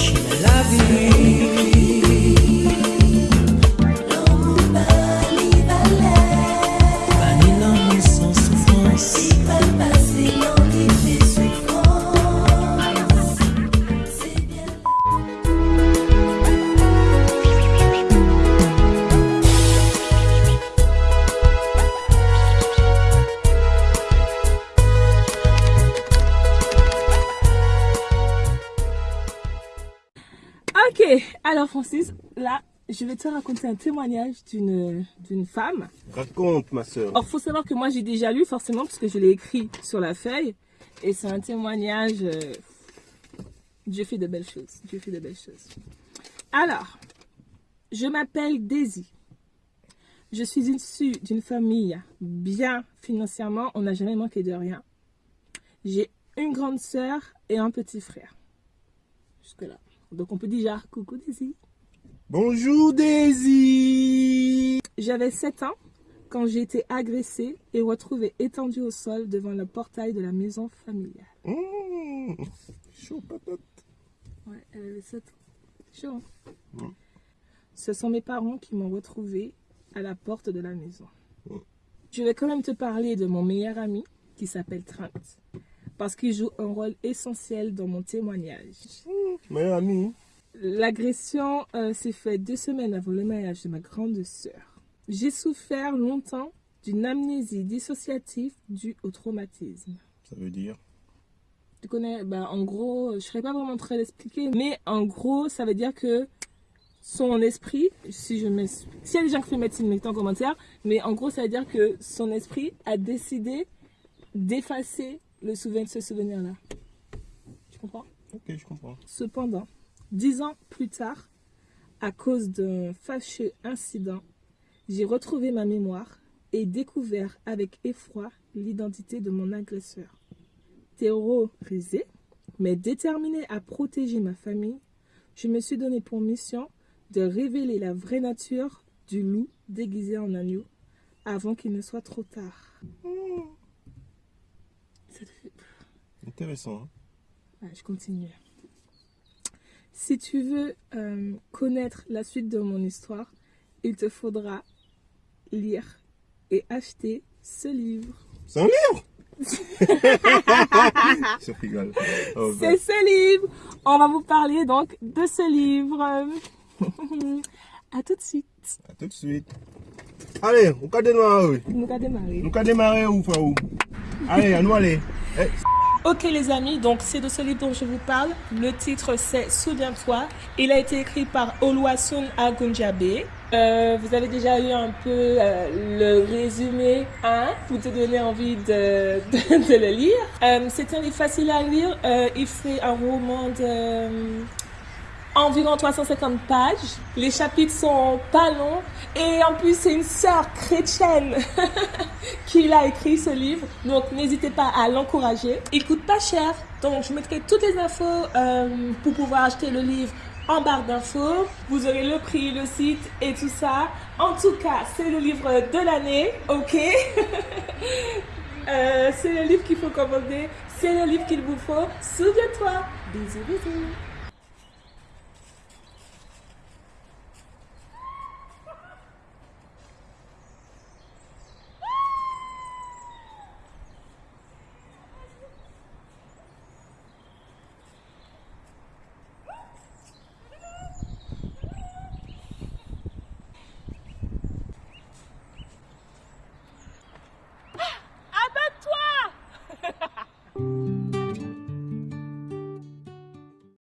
she my love you. Alors Francis, là, je vais te raconter un témoignage d'une femme. Raconte, ma soeur. Or, faut savoir que moi, j'ai déjà lu forcément parce que je l'ai écrit sur la feuille. Et c'est un témoignage. euh, Dieu fait de belles choses. Dieu fait de belles choses. Alors, je m'appelle Daisy. Je suis issue d'une famille bien financièrement. On n'a jamais manqué de rien. J'ai une grande sœur et un petit frère. Jusque-là. Donc, on peut déjà coucou Daisy. Bonjour, Daisy. J'avais 7 ans quand j'ai été agressée et retrouvée étendue au sol devant le portail de la maison familiale. Mmh. Chaud patate. Ouais, elle avait 7 ans. Chaud. hein? Ce sont mes parents qui m'ont retrouvée à la porte de la maison. Je vais quand même te parler de mon meilleur ami qui s'appelle Trent parce qu'il joue un rôle essentiel dans mon témoignage. Meilleur ami. L'agression euh, s'est faite deux semaines avant le mariage de ma grande sœur. J'ai souffert longtemps d'une amnésie dissociative due au traumatisme. Ça veut dire? Tu connais, bah, en gros, je ne serais pas vraiment très l'expliquer, mais en gros, ça veut dire que son esprit, si je m'explique, s'il y a des gens qui font médecine, mettez en commentaire, mais en gros, ça veut dire que son esprit a décidé d'effacer le souvenir ce souvenir-là. Tu comprends? Ok, je comprends. Cependant, dix ans plus tard, à cause d'un fâcheux incident, j'ai retrouvé ma mémoire et découvert avec effroi l'identité de mon agresseur. Terrorisé, mais déterminé à protéger ma famille, je me suis donné pour mission de révéler la vraie nature du loup déguisé en agneau avant qu'il ne soit trop tard. Fait- Intéressant. hein. Je continue. Si tu veux euh, connaître la suite de mon histoire, il te faudra lire et acheter ce livre. C'est un livre? Je rigole. Oh, bah. C'est ce livre. On va vous parler donc de ce livre. à tout de suite. À tout de suite. Allez, on va démarrer. Nous allons démarrer. On va démarrer où, Allez, à nous aller. Ok les amis, donc c'est de ce livre dont je vous parle. Le titre c'est Souviens-toi. Il a été écrit par Oluwasun Agunjabe. Euh, vous avez déjà eu un peu euh, le résumé hein, pour te donner envie de, de, le lire. Euh, c'est un livre facile à lire. Euh, il fait un roman de environ 350 pages. Les chapitres sont pas longs. Et en plus, c'est une sœur chrétienne qui a écrit ce livre. Donc, n'hésitez pas à l'encourager. Il coûte pas cher. Donc, je mettrai toutes les infos euh, pour pouvoir acheter le livre en barre d'infos. Vous aurez le prix, le site et tout ça. En tout cas, c'est le livre de l'année. OK? Euh, C'est le livre qu'il faut commander. C'est le livre qu'il vous faut. Souviens-toi. Bisous, bisous.